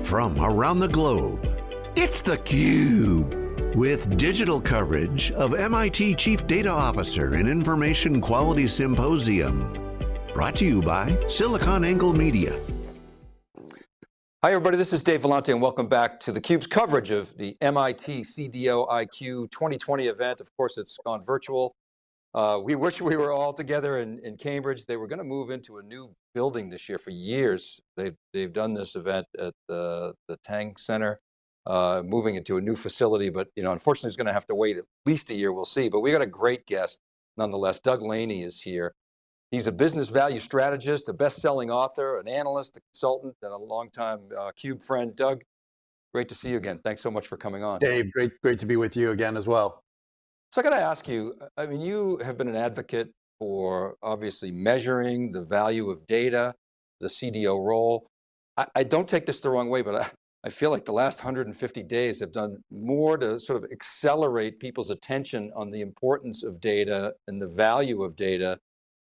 from around the globe. It's theCUBE, with digital coverage of MIT Chief Data Officer and Information Quality Symposium. Brought to you by SiliconANGLE Media. Hi everybody, this is Dave Vellante and welcome back to theCUBE's coverage of the MIT CDO IQ 2020 event. Of course, it's gone virtual. Uh, we wish we were all together in, in Cambridge. They were going to move into a new building this year for years. They've, they've done this event at the, the Tang Center, uh, moving into a new facility, but you know, unfortunately, it's going to have to wait at least a year, we'll see. But we got a great guest nonetheless. Doug Laney is here. He's a business value strategist, a best-selling author, an analyst, a consultant, and a longtime uh, CUBE friend. Doug, great to see you again. Thanks so much for coming on. Dave, great, great to be with you again as well. So I got to ask you, I mean, you have been an advocate for obviously measuring the value of data, the CDO role. I, I don't take this the wrong way, but I, I feel like the last 150 days have done more to sort of accelerate people's attention on the importance of data and the value of data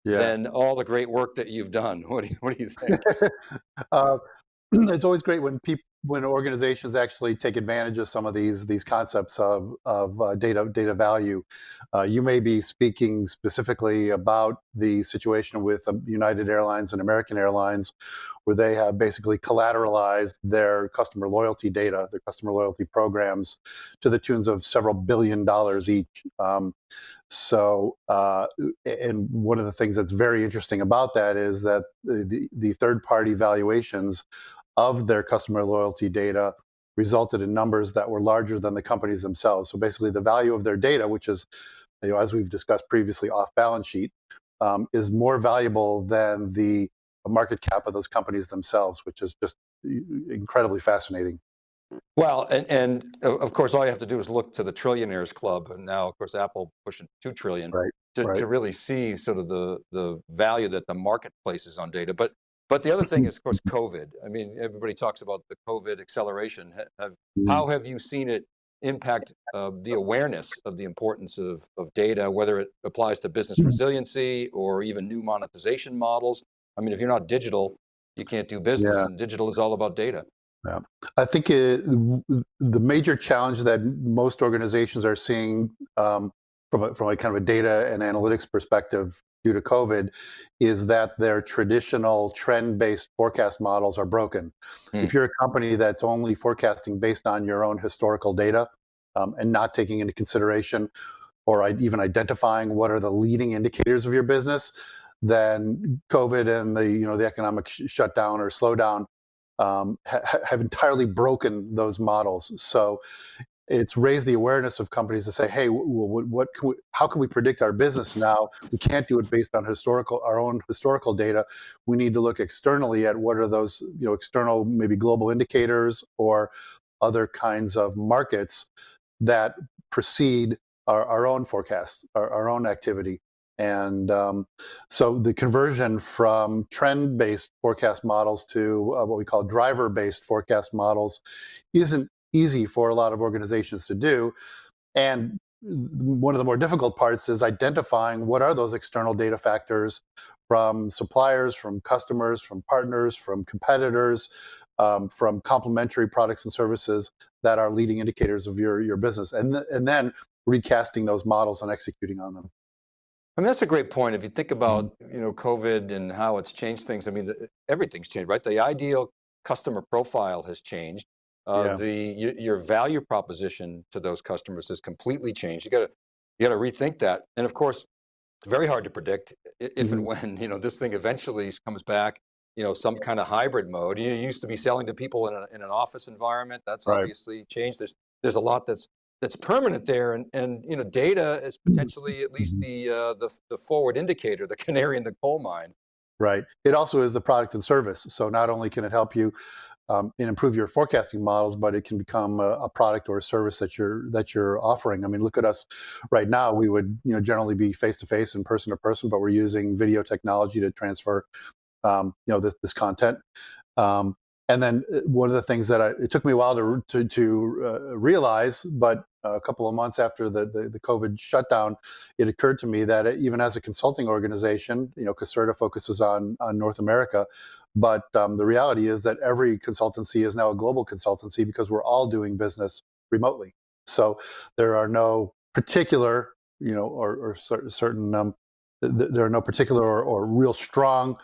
yeah. than all the great work that you've done. What do you, what do you think? uh, it's always great when people when organizations actually take advantage of some of these these concepts of of uh, data data value, uh, you may be speaking specifically about the situation with um, United Airlines and American Airlines, where they have basically collateralized their customer loyalty data, their customer loyalty programs, to the tunes of several billion dollars each. Um, so, uh, and one of the things that's very interesting about that is that the, the, the third party valuations of their customer loyalty data resulted in numbers that were larger than the companies themselves. So basically the value of their data, which is, you know, as we've discussed previously off balance sheet, um, is more valuable than the market cap of those companies themselves, which is just incredibly fascinating. Well, and, and of course, all you have to do is look to the trillionaires club. And now of course, Apple pushing 2 trillion right, to, right. to really see sort of the, the value that the market places on data. But but the other thing is, of course, COVID. I mean, everybody talks about the COVID acceleration. Have, mm. how have you seen it impact uh, the awareness of the importance of, of data, whether it applies to business mm. resiliency or even new monetization models? I mean, if you're not digital, you can't do business yeah. and digital is all about data. Yeah, I think it, the major challenge that most organizations are seeing um, from a, from a kind of a data and analytics perspective due to COVID is that their traditional trend-based forecast models are broken. Mm. If you're a company that's only forecasting based on your own historical data um, and not taking into consideration or even identifying what are the leading indicators of your business, then COVID and the you know the economic sh shutdown or slowdown um, ha have entirely broken those models. So it's raised the awareness of companies to say, hey, what, what can we, how can we predict our business now? We can't do it based on historical, our own historical data. We need to look externally at what are those, you know, external, maybe global indicators or other kinds of markets that precede our, our own forecasts, our, our own activity. And um, so the conversion from trend-based forecast models to uh, what we call driver-based forecast models isn't easy for a lot of organizations to do. And one of the more difficult parts is identifying what are those external data factors from suppliers, from customers, from partners, from competitors, um, from complementary products and services that are leading indicators of your, your business. And, th and then recasting those models and executing on them. I mean, that's a great point. If you think about, mm-hmm. you know, COVID and how it's changed things, I mean, the, everything's changed, right? The ideal customer profile has changed. Uh, yeah. The your value proposition to those customers has completely changed. You got to you got to rethink that, and of course, it's very hard to predict if mm -hmm. and mm-hmm. when you know this thing eventually comes back. You know, some kind of hybrid mode. You, used to be selling to people in, a, in an office environment. That's right. obviously changed. There's there's a lot that's that's permanent there, and and you know, data is mm-hmm. potentially at least the uh, the the forward indicator, the canary in the coal mine. Right. It also is the product and service. So not only can it help you um, and improve your forecasting models, but it can become a, a, product or a service that you're that you're offering. I mean, look at us right now. We would you know generally be face to face and person to person, but we're using video technology to transfer um, you know this, this content. Um, and then uh, one of the things that I, it took me a while to to, to uh, realize, but a couple of months after the, the, the COVID shutdown, it occurred to me that even as a consulting organization, you know, Caserta focuses on, on North America, but um, the reality is that every consultancy is now a global consultancy because we're all doing business remotely. So there are no particular, you know, or, or certain, um, th there are no particular or, or real strong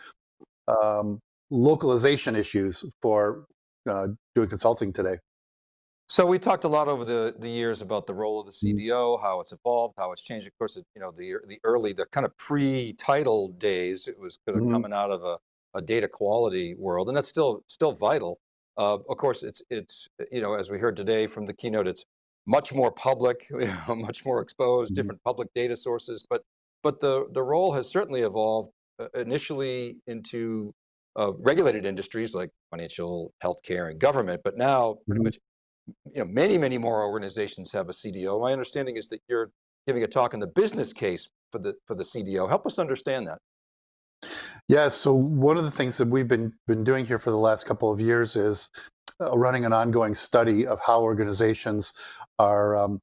um, localization issues for uh, doing consulting today. So we talked a lot over the, the years about the role of the mm-hmm. CDO, how it's evolved, how it's changed. Of course, you know, the, the early, the kind of pre-title days, it was kind of mm -hmm. coming out of a, a, data quality world, and that's still still vital. Uh, of course, it's, it's, you know, as we heard today from the keynote, it's much more public, much more exposed, mm -hmm. different public data sources, but, but the, the role has certainly evolved uh, initially into uh, regulated industries like financial, healthcare, and government, but now pretty mm -hmm. much you know, many, many more organizations have a CDO. My understanding is that you're giving a talk on the business case for the, for the CDO. Help us understand that. Yeah, so one of the things that we've been, been doing here for the last couple of years is uh, running an ongoing study of how organizations are um,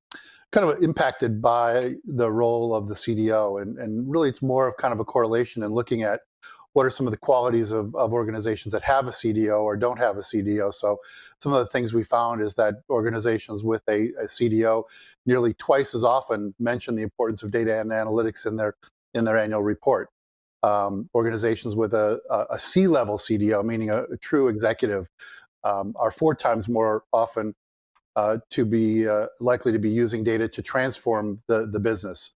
kind of impacted by the role of the CDO. And, and really it's more of kind of a correlation and looking at what are some of the qualities of, of organizations that have a CDO or don't have a CDO. So some of the things we found is that organizations with a, a CDO nearly twice as often mention the importance of data and analytics in their, in their annual report. Um, organizations with a, a, C-level CDO, meaning a, a true executive, um, are four times more often uh, to be uh, likely to be using data to transform the, the business.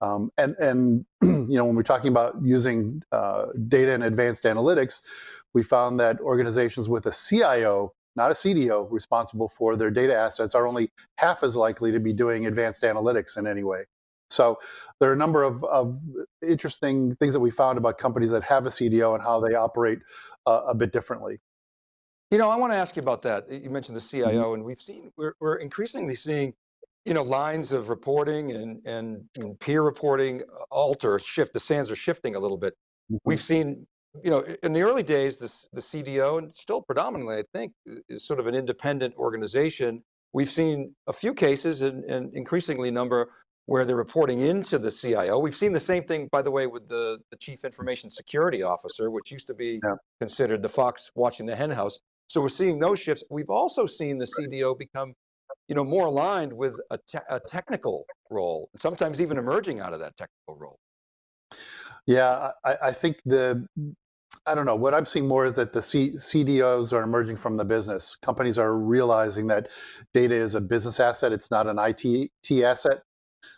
Um, and, and you know, when we're talking about using uh, data and advanced analytics, we found that organizations with a CIO, not a CDO, responsible for their data assets are only half as likely to be doing advanced analytics in any way. So there are a number of, of interesting things that we found about companies that have a CDO and how they operate uh, a bit differently. You know, I want to ask you about that. You mentioned the CIO, mm -hmm. and we've seen, we're, we're increasingly seeing you know, lines of reporting and, and, and, peer reporting alter, shift, the sands are shifting a little bit. Mm -hmm. We've seen, you know, in the early days, this, the CDO, and still predominantly, I think, is sort of an independent organization. We've seen a few cases and, and increasingly number where they're reporting into the CIO. We've seen the same thing, by the way, with the, the Chief Information Security Officer, which used to be yeah. considered the fox watching the henhouse. So we're seeing those shifts. We've also seen the CDO become you know, more aligned with a, te a technical role, sometimes even emerging out of that technical role. Yeah, I, I, think the, I don't know, what I'm seeing more is that the C CDOs are emerging from the business. Companies are realizing that data is a business asset, it's not an IT asset.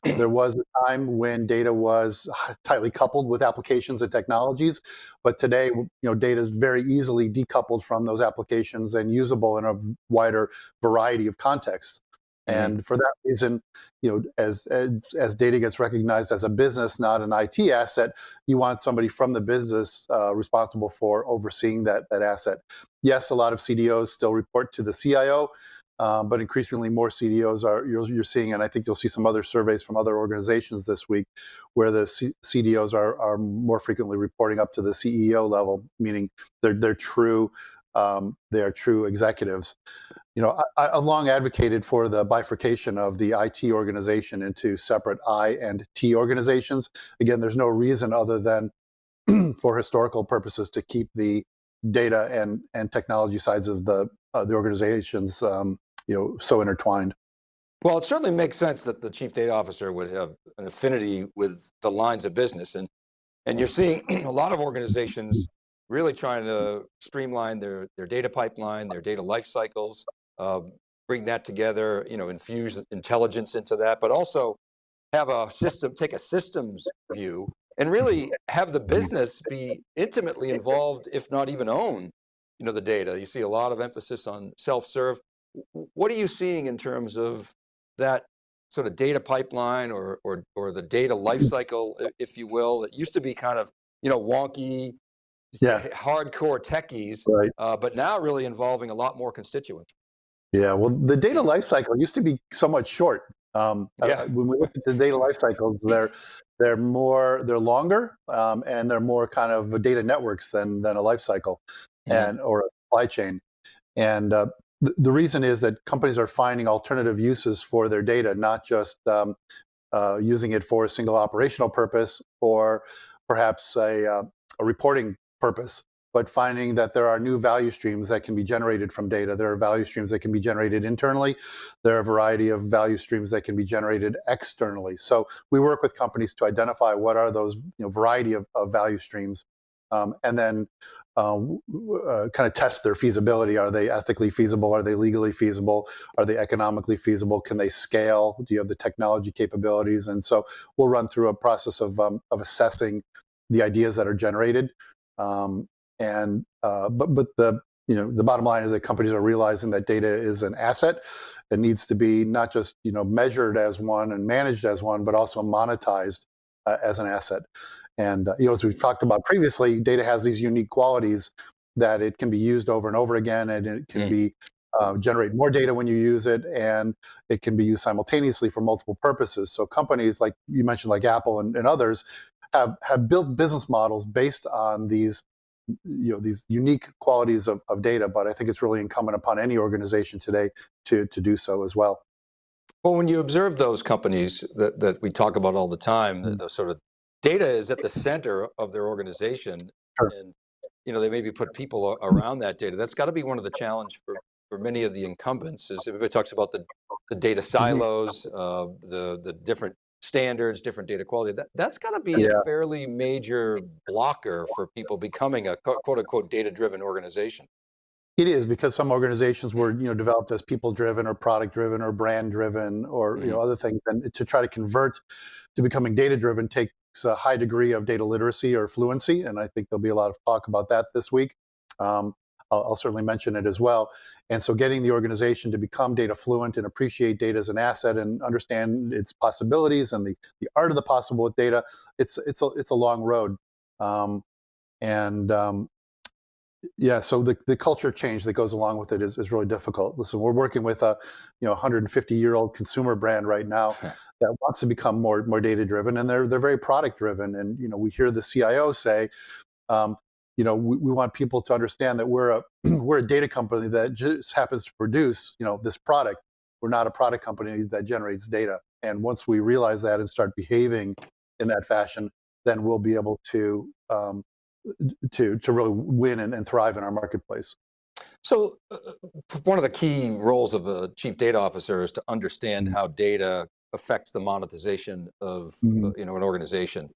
There was a time when data was tightly coupled with applications and technologies, but today, you know, data is very easily decoupled from those applications and usable in a wider variety of contexts. Mm-hmm. And for that reason, you know, as, as, as data gets recognized as a business, not an IT asset, you want somebody from the business uh, responsible for overseeing that that asset. Yes, a lot of CDOs still report to the CIO, but increasingly more CDOs are you're, you're, seeing, and I think you'll see some other surveys from other organizations this week, where the C CDOs are are more frequently reporting up to the CEO level, meaning they're they're true um, they are true executives. You know, I, have long advocated for the bifurcation of the IT organization into separate I and T organizations. Again, there's no reason other than for historical purposes to keep the data and and technology sides of the uh, the organizations um, you know so intertwined. Well, it certainly makes sense that the chief data officer would have an affinity with the lines of business, and and you're seeing a lot of organizations really trying to streamline their, their data pipeline, their data life cycles, uh, bring that together, you know, infuse intelligence into that, but also have a system, take a systems view and really have the business be intimately involved, if not even own, you know, the data. You see a lot of emphasis on self-serve. What are you seeing in terms of that sort of data pipeline or, or, or the data lifecycle, if you will, that used to be kind of, you know, wonky, yeah. hardcore techies, right. Uh, but now really involving a lot more constituents. Yeah, well, the data lifecycle used to be somewhat short. Um, uh, yeah. Uh, when we look at the data life cycles, they're they're more they're longer um, and they're more kind of data networks than than a life cycle, yeah. and or a supply chain. And uh, the, reason is that companies are finding alternative uses for their data, not just um, uh, using it for a single operational purpose or perhaps a, uh, a reporting purpose, but finding that there are new value streams that can be generated from data. There are value streams that can be generated internally. There are a variety of value streams that can be generated externally. So we work with companies to identify what are those you know, variety of, of value streams um, and then uh, uh, kind of test their feasibility. Are they ethically feasible? Are they legally feasible? Are they economically feasible? Can they scale? Do you have the technology capabilities? And so we'll run through a process of, um, of assessing the ideas that are generated. Um, and uh, but but the you know the bottom line is that companies are realizing that data is an asset. It needs to be not just you know measured as one and managed as one, but also monetized uh, as an asset. And uh, you know, as we've talked about previously, data has these unique qualities that it can be used over and over again, and it can mm. be uh, generate more data when you use it, and it can be used simultaneously for multiple purposes. So companies like you mentioned, like Apple and, and others, have have built business models based on these you know these unique qualities of, of data. But I think it's really incumbent upon any organization today to to do so as well. Well, when you observe those companies that, that we talk about all the time, mm. the, the, sort of data is at the center of their organization. Sure. And you know, they maybe put people around that data. That's got to be one of the challenge for, for many of the incumbents is everybody talks about the, the data mm-hmm. silos, uh, the, the different standards, different data quality. That, that's got to be yeah. a fairly major blocker for people becoming a quote unquote data-driven organization. It is because some organizations were, you know, developed as people-driven or product-driven or brand-driven or mm. you know mm-hmm. other things, and to try to convert to becoming data-driven takes a high degree of data literacy or fluency, and I think there'll be a lot of talk about that this week. Um, I'll, I'll, certainly mention it as well. And so, getting the organization to become data fluent and appreciate data as an asset and understand its possibilities and the the art of the possible with data, it's it's a it's a long road. Um, and um, yeah, so the, the culture change that goes along with it is, is really difficult. Listen, we're working with a you know 150 year old consumer brand right now that wants to become more more data driven, and they're they're very product driven. And you know we hear the CIO say, um, you know, we, we want people to understand that we're a we're a data company that just happens to produce you know this product. We're not a product company that generates data. And once we realize that and start behaving in that fashion, then we'll be able to um, to to really win and, and thrive in our marketplace. So uh, uh one of the key roles of a chief data officer is to understand mm-hmm. how data affects the monetization of mm -hmm. you know an organization.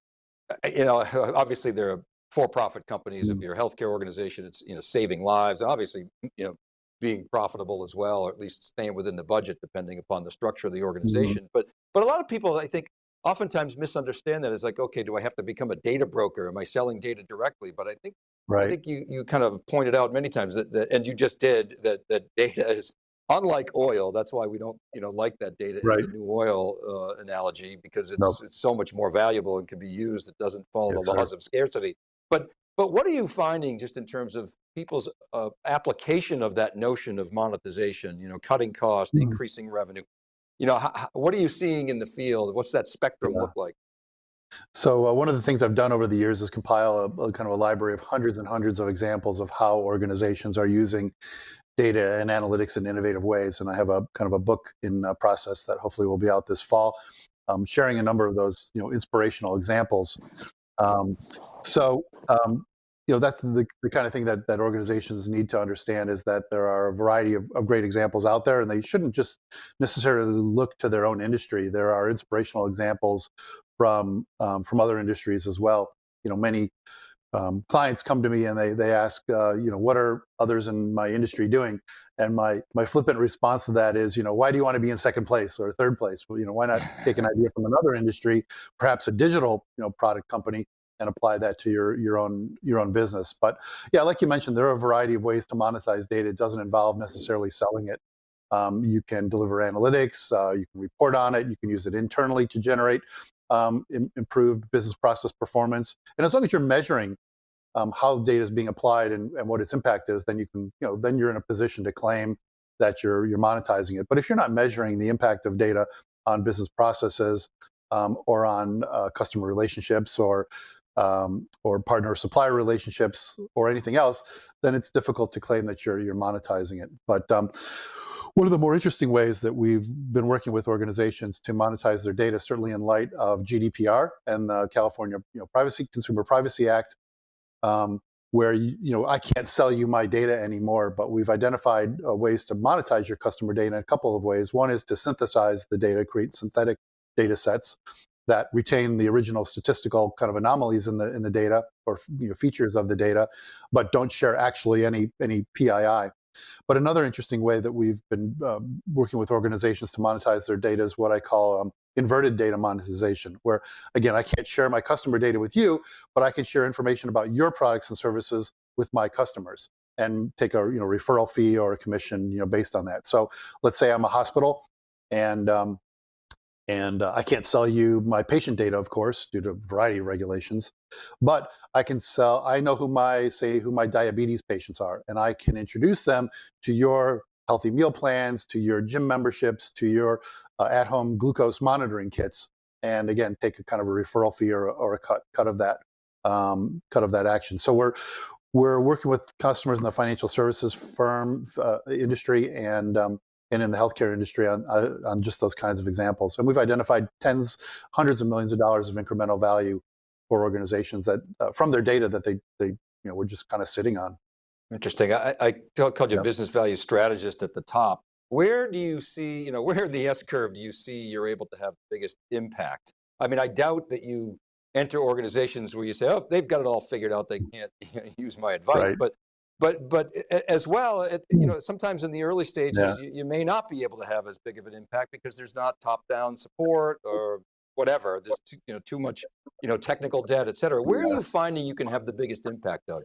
Uh, you know, obviously there are for-profit companies. Mm -hmm. If you're a healthcare organization, it's you know saving lives, and obviously you know being profitable as well, or at least staying within the budget, depending upon the structure of the mm-hmm. organization. Mm -hmm. But but a lot of people, I think, oftentimes misunderstand that as like, okay, do I have to become a data broker? Am I selling data directly? But I think, right. I think you, you kind of pointed out many times that, that, and you just did, that, that data is unlike oil. That's why we don't, you know, like that data right. the new oil uh, analogy because it's, nope. it's so much more valuable and can be used. It doesn't follow yes, the laws sir. of scarcity. But, but what are you finding just in terms of people's uh, application of that notion of monetization, you know, cutting cost, mm -hmm. increasing revenue? You know, how, what are you seeing in the field? What's that spectrum yeah. look like? So uh, one of the things I've done over the years is compile a, a, kind of a library of hundreds and hundreds of examples of how organizations are using data and analytics in innovative ways. And I have a kind of a book in uh, process that hopefully will be out this fall, um, sharing a number of those, you know, inspirational examples. Um, so um, you know that's the, the kind of thing that, that organizations need to understand is that there are a variety of, of great examples out there and they shouldn't just necessarily look to their own industry. There are inspirational examples from um, from other industries as well. You know many um, clients come to me and they they ask uh, you know what are others in my industry doing? And my my flippant response to that is you know why do you want to be in second place or third place? Well, you know why not take an idea from another industry perhaps a digital you know product company and apply that to your your own your own business. But yeah, like you mentioned, there are a variety of ways to monetize data. It doesn't involve necessarily selling it. Um, you can deliver analytics, uh, you can report on it, you can use it internally to generate um, improved business process performance. And as long as you're measuring um, how data is being applied and, and what its impact is, then you can, you know, then you're in a position to claim that you're you're monetizing it. But if you're not measuring the impact of data on business processes um, or on uh, customer relationships or um, or partner supplier relationships or anything else, then it's difficult to claim that you're, you're monetizing it. But um, one of the more interesting ways that we've been working with organizations to monetize their data, certainly in light of GDPR and the California you know, Privacy Consumer Privacy Act, um, where you, you, know I can't sell you my data anymore, but we've identified uh, ways to monetize your customer data in a couple of ways. One is to synthesize the data, create synthetic data sets that retain the original statistical kind of anomalies in the in the data or you know, features of the data, but don't share actually any any PII. But another interesting way that we've been um, working with organizations to monetize their data is what I call um, inverted data monetization, where again, I can't share my customer data with you, but I can share information about your products and services with my customers and take a you know referral fee or a commission you know based on that. So let's say I'm a hospital and um, and uh, I can't sell you my patient data, of course, due to a variety of regulations. But I can sell, I know who my, say, who my diabetes patients are, and I can introduce them to your healthy meal plans, to your gym memberships, to your uh, at-home glucose monitoring kits. And again, take a kind of a referral fee or, or a cut, cut of that, um, cut of that action. So we're, we're working with customers in the financial services firm uh, industry and um, and in the healthcare industry on, uh, on just those kinds of examples. And we've identified tens, hundreds of millions of dollars of incremental value for organizations that uh, from their data that they, they you know, we're just kind of sitting on. Interesting. I, I called you a business value strategist at the top. Where do you see, you know, where in the S curve do you see you're able to have the biggest impact? I mean, I doubt that you enter organizations where you say, oh, they've got it all figured out. They can't use my advice. Right. But but but as well, it, you hmm. know, sometimes in the early stages, yeah. you, you, may not be able to have as big of an impact because there's not top-down support or whatever. There's too, you know too much you know technical debt, et cetera. Where are you finding you can have the biggest impact, Doug?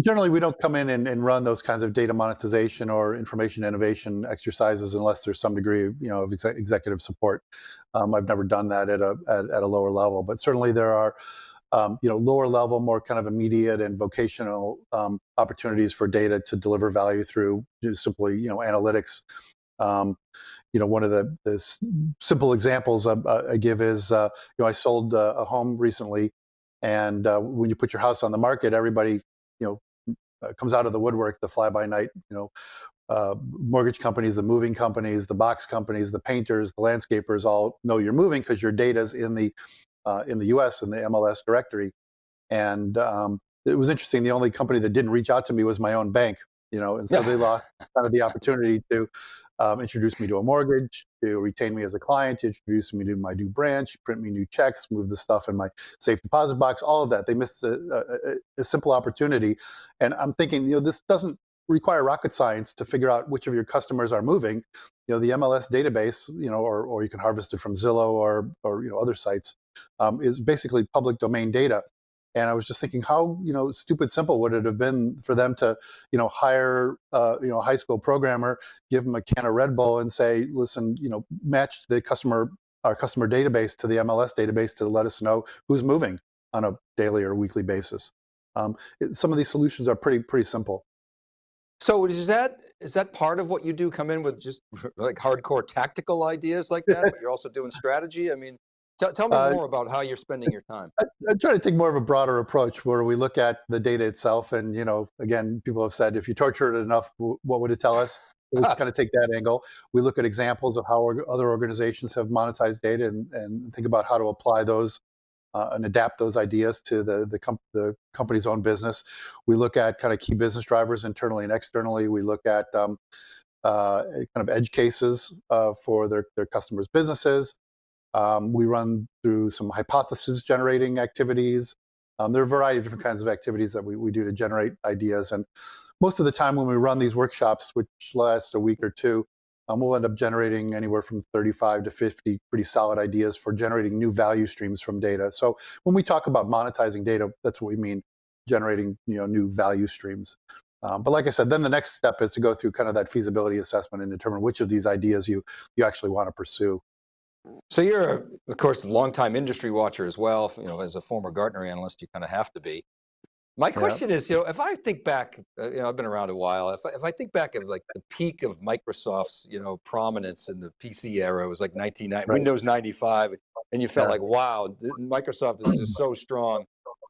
Generally, we don't come in and, and run those kinds of data monetization or information innovation exercises unless there's some degree of, you know, of executive support. Um, I've never done that at a, at, at a lower level, but certainly there are um, you know, lower level, more kind of immediate and vocational um, opportunities for data to deliver value through simply, you know, analytics. Um, you know, one of the, the simple examples I, I give is, uh, you know, I sold uh, a home recently, and uh, when you put your house on the market, everybody, you know, uh, comes out of the woodwork, the fly-by-night, you know, uh, mortgage companies, the moving companies, the box companies, the painters, the landscapers all know you're moving because your data's in the uh, in the US in the MLS directory. And um, it was interesting. The only company that didn't reach out to me was my own bank, you know, and so they lost kind of the opportunity to um, introduce me to a mortgage, to retain me as a client, to introduce me to my new branch, print me new checks, move the stuff in my safe deposit box, all of that. They missed a, a, a simple opportunity. And I'm thinking, you know, this doesn't require rocket science to figure out which of your customers are moving. You know, the MLS database, you know, or, or you can harvest it from Zillow or, or you know, other sites um, is basically public domain data. And I was just thinking, how you know stupid simple would it have been for them to you know hire uh, you know a high school programmer, give them a can of Red Bull, and say, listen, you know, match the customer our customer database to the MLS database to let us know who's moving on a daily or weekly basis. Um, it, some of these solutions are pretty pretty simple. So is that is that part of what you do? Come in with just like hardcore tactical ideas like that, but you're also doing strategy. I mean, Tell, tell me uh, more about how you're spending your time. I, I, try to take more of a broader approach where we look at the data itself. And, you know, again, people have said, if you torture it enough, what would it tell us? We kind of take that angle. We look at examples of how other organizations have monetized data and, and think about how to apply those uh, and adapt those ideas to the, the, com the, company's own business. We look at kind of key business drivers internally and externally. We look at um, uh, kind of edge cases uh, for their, their customers' businesses. Um, we run through some hypothesis generating activities. Um, there are a variety of different kinds of activities that we, we do to generate ideas. And most of the time when we run these workshops, which last a week or two, um, we'll end up generating anywhere from 35 to 50 pretty solid ideas for generating new value streams from data. So when we talk about monetizing data, that's what we mean, generating you know, new value streams. Um, but like I said, then the next step is to go through kind of that feasibility assessment and determine which of these ideas you, you actually want to pursue. So you're, of course, a longtime industry watcher as well. You know, as a former Gartner analyst, you kind of have to be. My question yeah. is, you know, if I think back, uh, you know, I've been around a while. If I, if I think back of like the peak of Microsoft's, you know, prominence in the PC era, it was like 1990, right. Windows 95, and you felt yeah. like, wow, Microsoft is just so strong.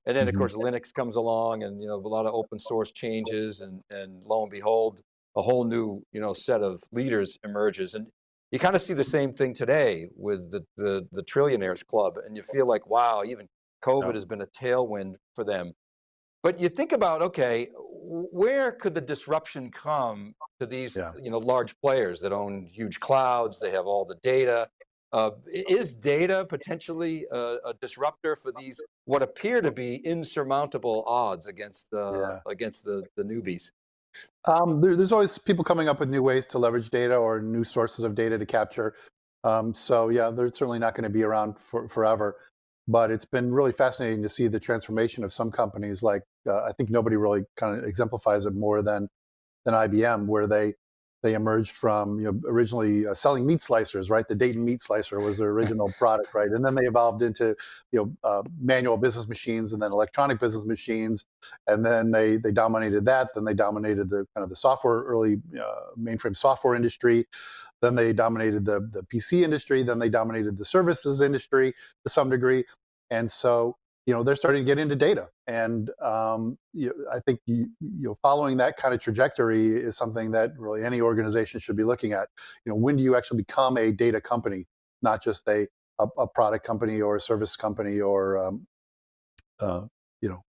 And then of Mhm. course Linux comes along and you know, a lot of open source changes and, and lo and behold, a whole new you know, set of leaders emerges. And you kind of see the same thing today with the, the, the trillionaires club and you feel like, wow, even COVID Yeah. has been a tailwind for them. But you think about, okay, where could the disruption come to these Yeah. you know, large players that own huge clouds, they have all the data. Uh, is data potentially a, a disruptor for these, what appear to be insurmountable odds against, uh, Yeah. against the, the newbies? Um, there, there's always people coming up with new ways to leverage data or new sources of data to capture. Um, so yeah, they're certainly not going to be around for, forever. But it's been really fascinating to see the transformation of some companies. Like uh, I think nobody really kind of exemplifies it more than than IBM, where they they emerged from you know originally uh, selling meat slicers, right? The Dayton meat slicer was their original product, right? And then they evolved into you know uh, manual business machines and then electronic business machines, and then they they dominated that. Then they dominated the kind of the software early uh, mainframe software industry. Then they dominated the the PC industry. Then they dominated the services industry to some degree. And so you know they're starting to get into data. And um, you i think you, you know following that kind of trajectory is something that really any organization should be looking at. You know when do you actually become a data company not just a a, a product company or a service company or um, uh, you know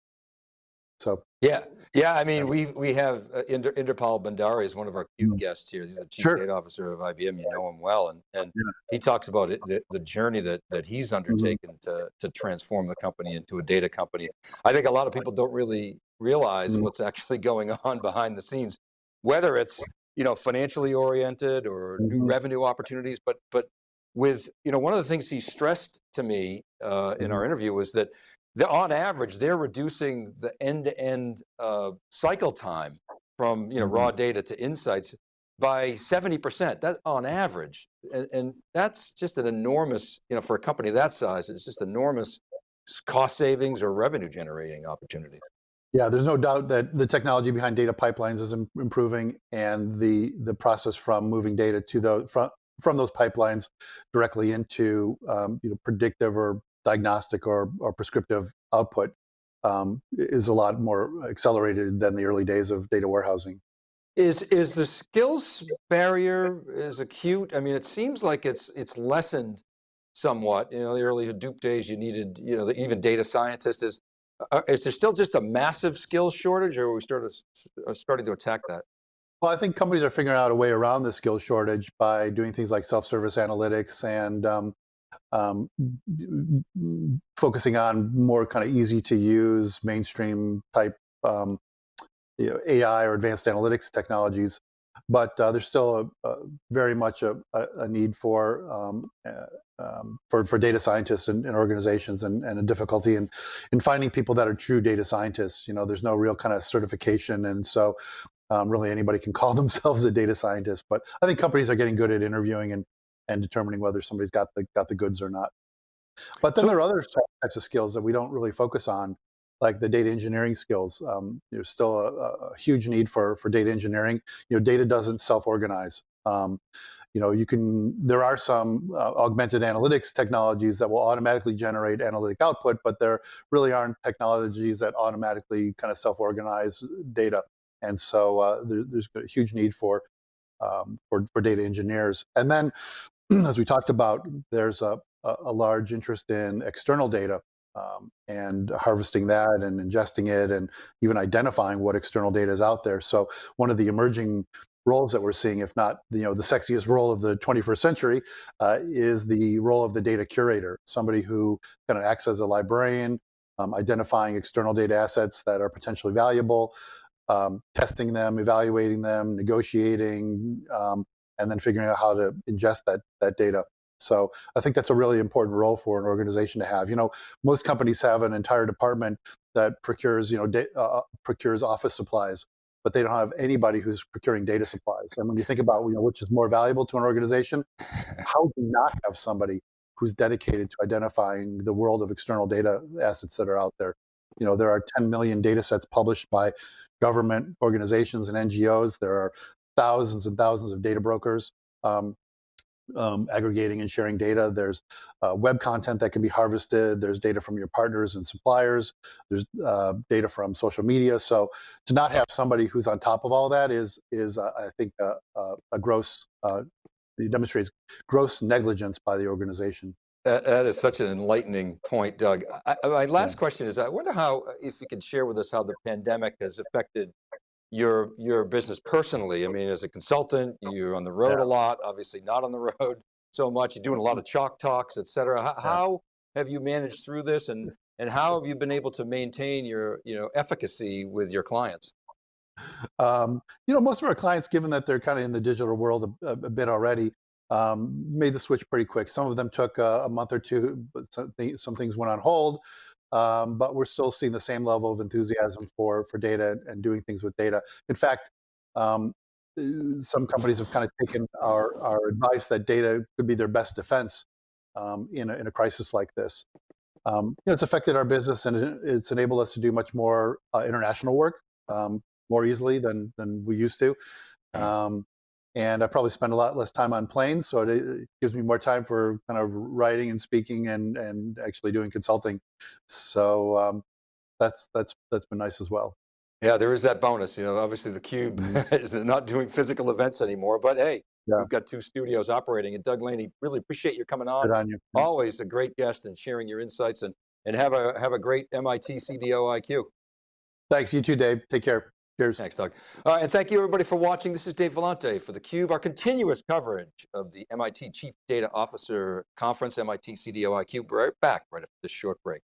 so. Yeah, yeah. I mean, we we have uh, Inder, Inderpal Bhandari is one of our CUBE Mhm. guests here. He's the chief Sure. data officer of IBM. You know him well, and and Yeah. he talks about it, the, the journey that that he's undertaken to to transform the company into a data company. I think a lot of people don't really realize Mhm. what's actually going on behind the scenes, whether it's you know financially oriented or new Mhm. revenue opportunities. But but with you know one of the things he stressed to me uh, in our interview was that the, on average, they're reducing the end-to-end uh, cycle time from you know raw data to insights by 70%, that on average. And, and that's just an enormous, you know, for a company that size, it's just enormous cost savings or revenue generating opportunity. Yeah, there's no doubt that the technology behind data pipelines is im- improving, and the the process from moving data to the from from those pipelines directly into um, you know predictive or diagnostic or or prescriptive output um, is a lot more accelerated than the early days of data warehousing. Is is the skills barrier is acute? I mean, it seems like it's it's lessened somewhat. You know, the early Hadoop days, you needed you know the, even data scientists. Is uh, is there still just a massive skills shortage, or are we started uh, starting to attack that? Well, I think companies are figuring out a way around the skill shortage by doing things like self-service analytics and um, um, focusing on more kind of easy to use mainstream type um, you know, AI or advanced analytics technologies. But uh, there's still a, a very much a, a, need for um, uh, um, for for data scientists and, and organizations and, and a difficulty in in finding people that are true data scientists. You know, there's no real kind of certification, and so um, really anybody can call themselves a data scientist. But I think companies are getting good at interviewing and and determining whether somebody's got the got the goods or not. But then So- there are other types of skills that we don't really focus on, like the data engineering skills. Um, there's still a, a huge need for for data engineering. You know, data doesn't self-organize. Um, you know, you can. There are some uh, augmented analytics technologies that will automatically generate analytic output, but there really aren't technologies that automatically kind of self-organize data. And so uh, there, there's a huge need for um, for for data engineers. And then, as we talked about, there's a a, large interest in external data um, and harvesting that and ingesting it and even identifying what external data is out there. So one of the emerging roles that we're seeing, if not you know the sexiest role of the 21st century, uh, is the role of the data curator, somebody who kind of acts as a librarian, um, identifying external data assets that are potentially valuable, um, testing them, evaluating them, negotiating, um, and then figuring out how to ingest that that data. So I think that's a really important role for an organization to have. You know, most companies have an entire department that procures, you know, da- uh, procures office supplies, but they don't have anybody who's procuring data supplies. And when you think about, you know, which is more valuable to an organization, how do you not have somebody who's dedicated to identifying the world of external data assets that are out there? You know, there are 10 million data sets published by government organizations and NGOs. There are thousands and thousands of data brokers. Um, um, aggregating and sharing data. There's uh, web content that can be harvested. There's data from your partners and suppliers. There's uh, data from social media. So to not have somebody who's on top of all that is, is uh, I think, a, a, a gross, uh, it demonstrates gross negligence by the organization. That, that is such an enlightening point, Doug. I- my last Yeah. question is, I wonder how, if you could share with us how the pandemic has affected your, your business personally. I mean, as a consultant, you're on the road Yeah. a lot, obviously not on the road so much. You're doing a lot of chalk talks, et cetera. How, how have you managed through this and, and how have you been able to maintain your, you know, efficacy with your clients? Um, you know, most of our clients, given that they're kind of in the digital world a, a bit already, um, made the switch pretty quick. Some of them took a, a month or two, but some, thi- some things went on hold. Um, but we're still seeing the same level of enthusiasm for for data and doing things with data. In fact, um, uh, some companies have kind of taken our our advice that data could be their best defense um, in a, in a crisis like this. Um, you know, it's affected our business and it's enabled us to do much more uh, international work um, more easily than than we used to. And I probably spend a lot less time on planes, so it, it gives me more time for kind of writing and speaking and and actually doing consulting. So um, that's that's that's been nice as well. Yeah, there is that bonus, you know, obviously the Cube is not doing physical events anymore, but hey, Yeah. we've got two studios operating and Doug Laney, really appreciate you coming on. On you. Always a great guest and sharing your insights and, and have a, have a great MIT CDO IQ. Thanks. You too, Dave. Take care. Cheers. Thanks, Doug. Uh, and thank you everybody for watching. This is Dave Vellante for theCUBE, our continuous coverage of the MIT Chief Data Officer Conference, MIT CDO IQ. We're right back right after this short break.